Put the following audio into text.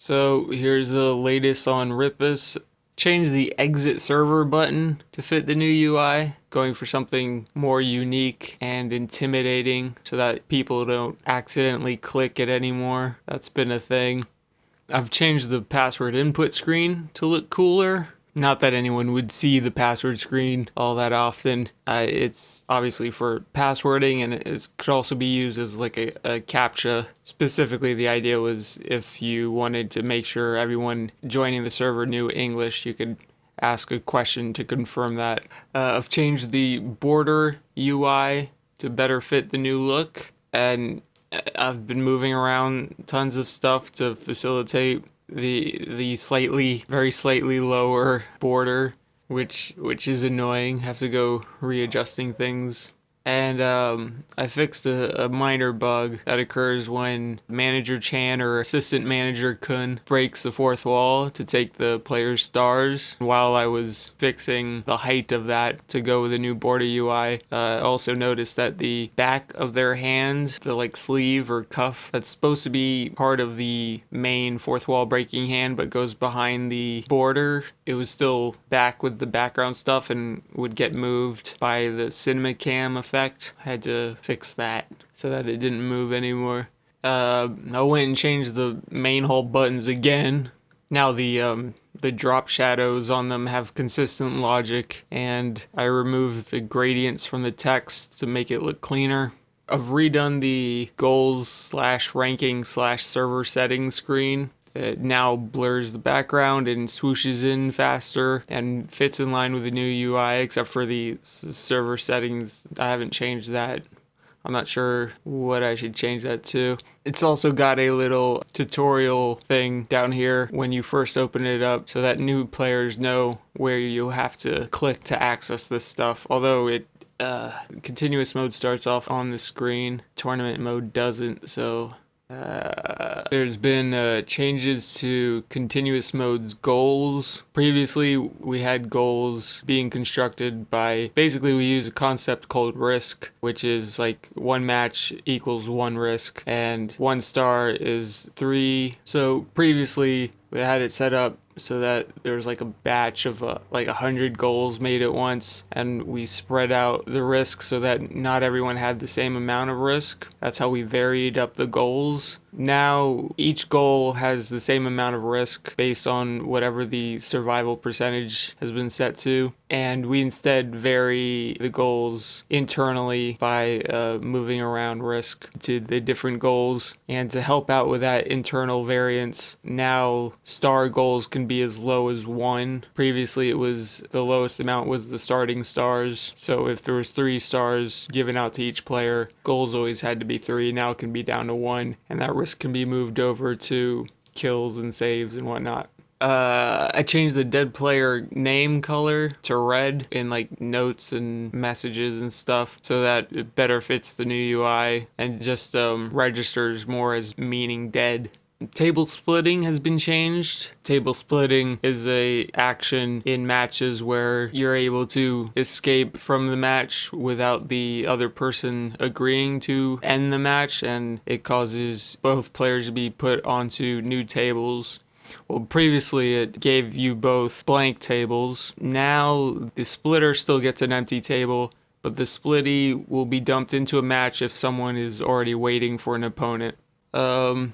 So here's the latest on Ripus. Change the exit server button to fit the new UI, going for something more unique and intimidating so that people don't accidentally click it anymore. That's been a thing. I've changed the password input screen to look cooler not that anyone would see the password screen all that often. Uh, it's obviously for passwording and it could also be used as like a, a CAPTCHA. Specifically, the idea was if you wanted to make sure everyone joining the server knew English, you could ask a question to confirm that. Uh, I've changed the border UI to better fit the new look and uh, I've been moving around tons of stuff to facilitate the the slightly very slightly lower border which which is annoying. Have to go readjusting things and um, I fixed a, a, minor bug that occurs when manager Chan or assistant manager Kun breaks the fourth wall to take the player's stars. While I was fixing the height of that to go with the new border UI, uh, I also noticed that the back of their hand, the like sleeve or cuff that's supposed to be part of the main fourth wall breaking hand but goes behind the border, it was still back with the background stuff and would get moved by the cinema cam effect effect. I had to fix that so that it didn't move anymore. Uh, I went and changed the main hull buttons again. Now the um, the drop shadows on them have consistent logic and I removed the gradients from the text to make it look cleaner. I've redone the goals slash ranking slash server settings screen it now blurs the background and swooshes in faster and fits in line with the new UI except for the server settings. I haven't changed that. I'm not sure what I should change that to. It's also got a little tutorial thing down here when you first open it up so that new players know where you have to click to access this stuff. Although it uh, continuous mode starts off on the screen, tournament mode doesn't, so uh, there's been uh, changes to continuous mode's goals. Previously, we had goals being constructed by basically we use a concept called risk, which is like one match equals one risk, and one star is three. So previously, we had it set up so that there was like a batch of uh, like a hundred goals made at once and we spread out the risk so that not everyone had the same amount of risk. That's how we varied up the goals now each goal has the same amount of risk based on whatever the survival percentage has been set to. And we instead vary the goals internally by uh, moving around risk to the different goals. And to help out with that internal variance now star goals can be as low as one. Previously it was the lowest amount was the starting stars. So if there was three stars given out to each player goals always had to be three. Now it can be down to one. And that risk can be moved over to kills and saves and whatnot. Uh, I changed the dead player name color to red in like notes and messages and stuff so that it better fits the new UI and just um, registers more as meaning dead. Table splitting has been changed. Table splitting is a action in matches where you're able to escape from the match without the other person agreeing to end the match and it causes both players to be put onto new tables well, previously it gave you both blank tables. Now the splitter still gets an empty table, but the splitty will be dumped into a match if someone is already waiting for an opponent. Um,